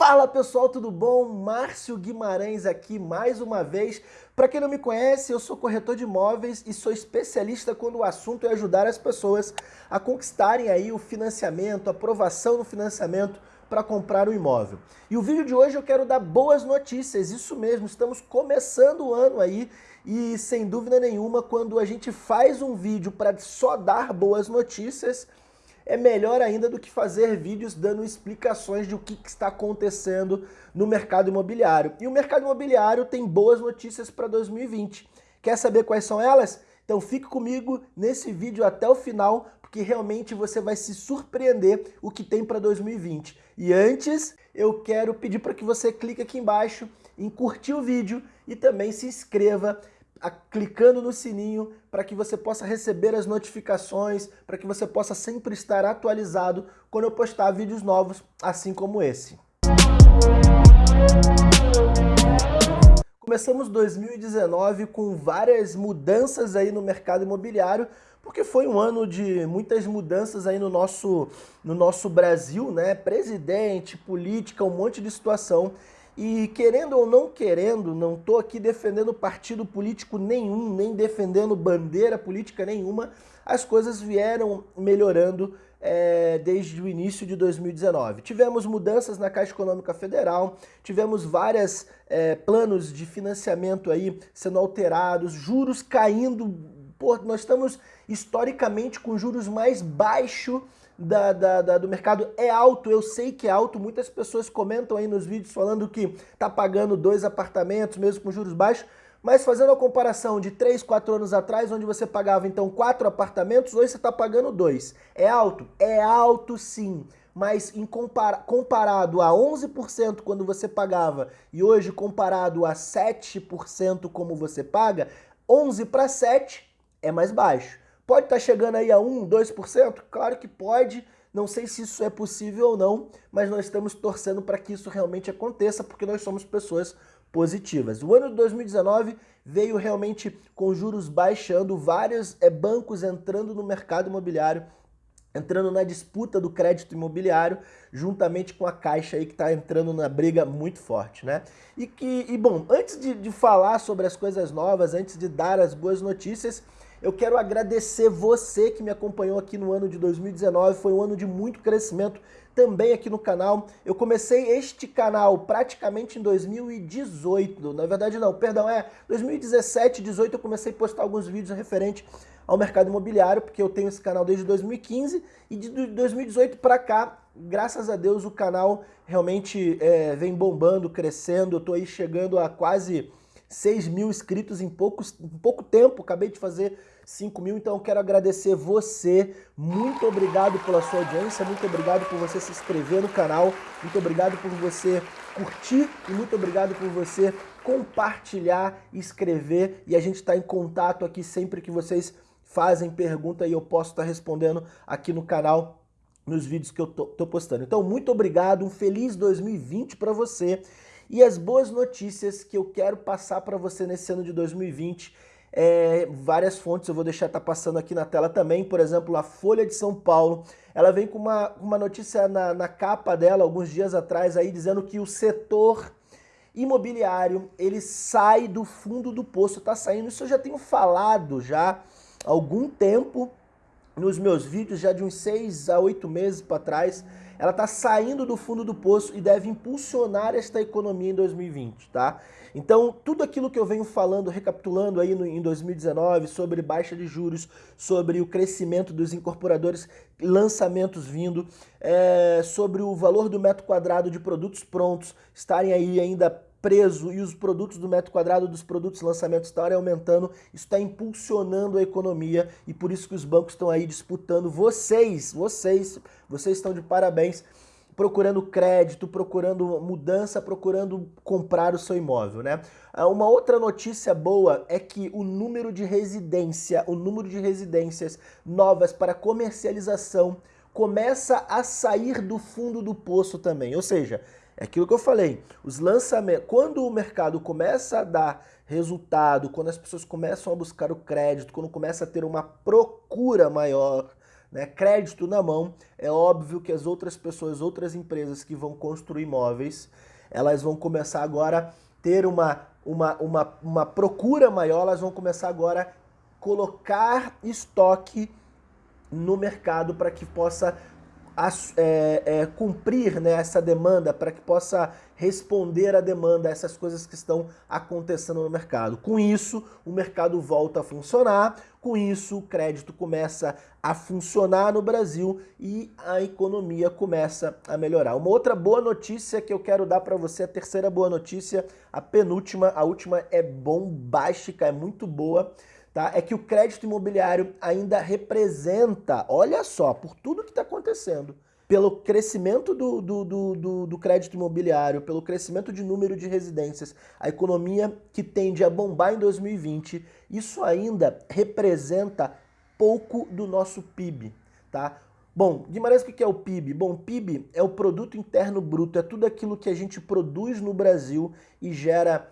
Fala pessoal, tudo bom? Márcio Guimarães aqui mais uma vez. Para quem não me conhece, eu sou corretor de imóveis e sou especialista quando o assunto é ajudar as pessoas a conquistarem aí o financiamento, a aprovação no financiamento para comprar o um imóvel. E o vídeo de hoje eu quero dar boas notícias, isso mesmo, estamos começando o ano aí e sem dúvida nenhuma quando a gente faz um vídeo para só dar boas notícias, é melhor ainda do que fazer vídeos dando explicações de o que, que está acontecendo no mercado imobiliário. E o mercado imobiliário tem boas notícias para 2020. Quer saber quais são elas? Então fique comigo nesse vídeo até o final, porque realmente você vai se surpreender o que tem para 2020. E antes, eu quero pedir para que você clique aqui embaixo em curtir o vídeo e também se inscreva a, clicando no sininho para que você possa receber as notificações, para que você possa sempre estar atualizado quando eu postar vídeos novos, assim como esse. Começamos 2019 com várias mudanças aí no mercado imobiliário, porque foi um ano de muitas mudanças aí no nosso, no nosso Brasil, né? Presidente, política, um monte de situação. E querendo ou não querendo, não estou aqui defendendo partido político nenhum, nem defendendo bandeira política nenhuma, as coisas vieram melhorando é, desde o início de 2019. Tivemos mudanças na Caixa Econômica Federal, tivemos vários é, planos de financiamento aí sendo alterados, juros caindo, Pô, nós estamos historicamente com juros mais baixos da, da, da, do mercado é alto, eu sei que é alto, muitas pessoas comentam aí nos vídeos falando que tá pagando dois apartamentos mesmo com juros baixos, mas fazendo a comparação de 3, 4 anos atrás, onde você pagava então quatro apartamentos, hoje você está pagando dois. É alto? É alto sim, mas em compara comparado a 11% quando você pagava e hoje comparado a 7% como você paga, 11 para 7 é mais baixo. Pode estar tá chegando aí a 1, 2%? Claro que pode, não sei se isso é possível ou não, mas nós estamos torcendo para que isso realmente aconteça, porque nós somos pessoas positivas. O ano de 2019 veio realmente com juros baixando, vários é, bancos entrando no mercado imobiliário, entrando na disputa do crédito imobiliário, juntamente com a Caixa aí que está entrando na briga muito forte, né? E que, e bom, antes de, de falar sobre as coisas novas, antes de dar as boas notícias, eu quero agradecer você que me acompanhou aqui no ano de 2019, foi um ano de muito crescimento também aqui no canal. Eu comecei este canal praticamente em 2018, na verdade não, perdão, é 2017, 18 eu comecei a postar alguns vídeos referentes ao mercado imobiliário, porque eu tenho esse canal desde 2015 e de 2018 para cá, graças a Deus o canal realmente é, vem bombando, crescendo, eu tô aí chegando a quase 6 mil inscritos em, poucos, em pouco tempo, acabei de fazer 5 mil, então eu quero agradecer você, muito obrigado pela sua audiência, muito obrigado por você se inscrever no canal, muito obrigado por você curtir e muito obrigado por você compartilhar, escrever. E a gente está em contato aqui sempre que vocês fazem pergunta e eu posso estar tá respondendo aqui no canal nos vídeos que eu tô, tô postando. Então, muito obrigado, um feliz 2020 para você e as boas notícias que eu quero passar para você nesse ano de 2020 é, várias fontes, eu vou deixar estar tá passando aqui na tela também, por exemplo, a Folha de São Paulo, ela vem com uma, uma notícia na, na capa dela, alguns dias atrás, aí dizendo que o setor imobiliário, ele sai do fundo do poço, está saindo, isso eu já tenho falado já há algum tempo, nos meus vídeos, já de uns seis a oito meses para trás, ela está saindo do fundo do poço e deve impulsionar esta economia em 2020, tá? Então, tudo aquilo que eu venho falando, recapitulando aí no, em 2019, sobre baixa de juros, sobre o crescimento dos incorporadores, lançamentos vindo, é, sobre o valor do metro quadrado de produtos prontos estarem aí ainda preso e os produtos do metro quadrado dos produtos lançamentos estarem aumentando, isso está impulsionando a economia e por isso que os bancos estão aí disputando vocês, vocês, vocês estão de parabéns procurando crédito, procurando mudança, procurando comprar o seu imóvel, né? Ah, uma outra notícia boa é que o número de residência, o número de residências novas para comercialização começa a sair do fundo do poço também, ou seja, é aquilo que eu falei, os lançamentos, quando o mercado começa a dar resultado, quando as pessoas começam a buscar o crédito, quando começa a ter uma procura maior, né, crédito na mão, é óbvio que as outras pessoas, outras empresas que vão construir imóveis, elas vão começar agora a ter uma, uma, uma, uma procura maior, elas vão começar agora a colocar estoque no mercado para que possa é, é, cumprir né, essa demanda, para que possa responder à demanda, essas coisas que estão acontecendo no mercado. Com isso, o mercado volta a funcionar, com isso o crédito começa a funcionar no Brasil e a economia começa a melhorar. Uma outra boa notícia que eu quero dar para você, a terceira boa notícia, a penúltima, a última é bombástica, é muito boa, tá? é que o crédito imobiliário ainda representa, olha só, por tudo que está acontecendo, pelo crescimento do, do, do, do, crédito imobiliário, pelo crescimento de número de residências, a economia que tende a bombar em 2020, isso ainda representa pouco do nosso PIB, tá? Bom, Guimarães, o que é o PIB? Bom, PIB é o Produto Interno Bruto, é tudo aquilo que a gente produz no Brasil e gera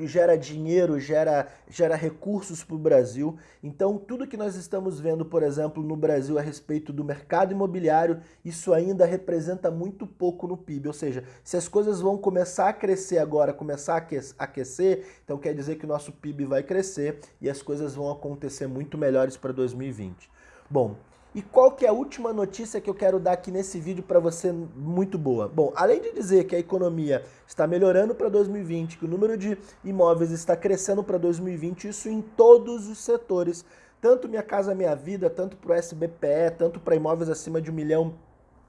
gera dinheiro, gera, gera recursos para o Brasil. Então, tudo que nós estamos vendo, por exemplo, no Brasil a respeito do mercado imobiliário, isso ainda representa muito pouco no PIB. Ou seja, se as coisas vão começar a crescer agora, começar a aquecer, então quer dizer que o nosso PIB vai crescer e as coisas vão acontecer muito melhores para 2020. Bom, e qual que é a última notícia que eu quero dar aqui nesse vídeo para você muito boa? Bom, além de dizer que a economia está melhorando para 2020, que o número de imóveis está crescendo para 2020, isso em todos os setores, tanto Minha Casa Minha Vida, tanto para o SBPE, tanto para imóveis acima de um milhão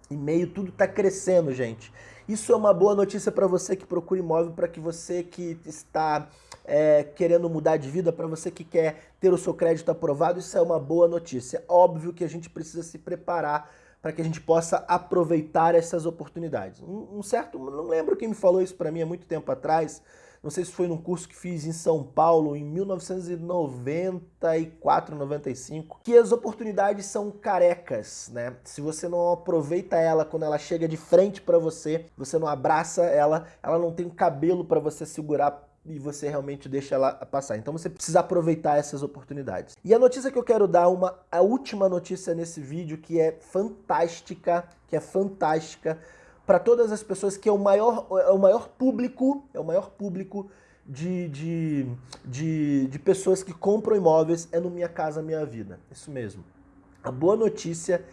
e meio, tudo está crescendo, gente. Isso é uma boa notícia para você que procura imóvel, para que você que está é, querendo mudar de vida, para você que quer ter o seu crédito aprovado, isso é uma boa notícia. Óbvio que a gente precisa se preparar para que a gente possa aproveitar essas oportunidades. Um, um certo, não lembro quem me falou isso para mim há muito tempo atrás, não sei se foi num curso que fiz em São Paulo em 1994, 95, que as oportunidades são carecas, né? Se você não aproveita ela quando ela chega de frente para você, você não abraça ela, ela não tem cabelo para você segurar e você realmente deixa ela passar. Então você precisa aproveitar essas oportunidades. E a notícia que eu quero dar, uma, a última notícia nesse vídeo, que é fantástica, que é fantástica, para todas as pessoas que é o maior, é o maior público, é o maior público de, de, de, de pessoas que compram imóveis é no Minha Casa Minha Vida. Isso mesmo. A boa notícia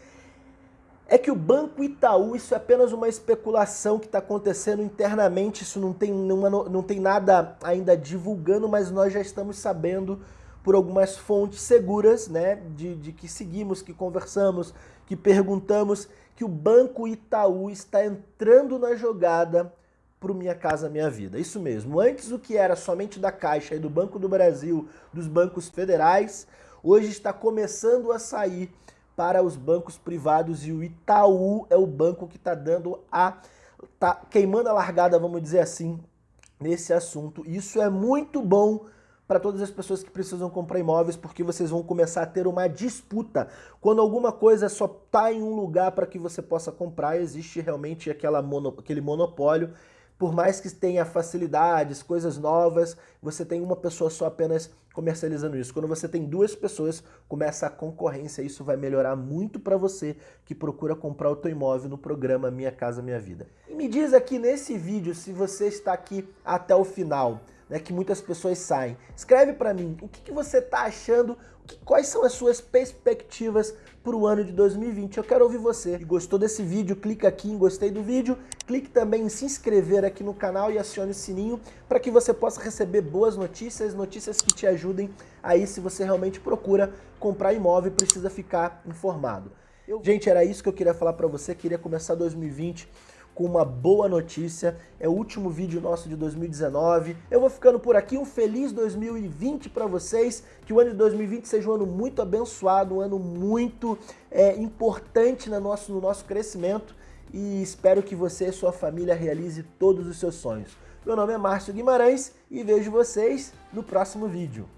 é que o Banco Itaú, isso é apenas uma especulação que está acontecendo internamente, isso não tem, nenhuma, não tem nada ainda divulgando, mas nós já estamos sabendo por algumas fontes seguras, né, de, de que seguimos, que conversamos, que perguntamos, que o Banco Itaú está entrando na jogada para Minha Casa Minha Vida. Isso mesmo, antes o que era somente da Caixa e do Banco do Brasil, dos bancos federais, hoje está começando a sair para os bancos privados e o Itaú é o banco que está dando a... tá queimando a largada, vamos dizer assim, nesse assunto. Isso é muito bom para todas as pessoas que precisam comprar imóveis, porque vocês vão começar a ter uma disputa. Quando alguma coisa só está em um lugar para que você possa comprar, existe realmente aquela mono, aquele monopólio. Por mais que tenha facilidades, coisas novas, você tem uma pessoa só apenas comercializando isso. Quando você tem duas pessoas, começa a concorrência. Isso vai melhorar muito para você que procura comprar o teu imóvel no programa Minha Casa Minha Vida. E me diz aqui nesse vídeo se você está aqui até o final né, que muitas pessoas saem. Escreve para mim o que, que você está achando, que, quais são as suas perspectivas para o ano de 2020. Eu quero ouvir você. E gostou desse vídeo, clica aqui em gostei do vídeo, clique também em se inscrever aqui no canal e acione o sininho para que você possa receber boas notícias, notícias que te ajudem aí se você realmente procura comprar imóvel e precisa ficar informado. Eu... Gente, era isso que eu queria falar para você, queria começar 2020 com uma boa notícia. É o último vídeo nosso de 2019. Eu vou ficando por aqui. Um feliz 2020 para vocês. Que o ano de 2020 seja um ano muito abençoado, um ano muito é, importante no nosso, no nosso crescimento. E espero que você e sua família realize todos os seus sonhos. Meu nome é Márcio Guimarães e vejo vocês no próximo vídeo.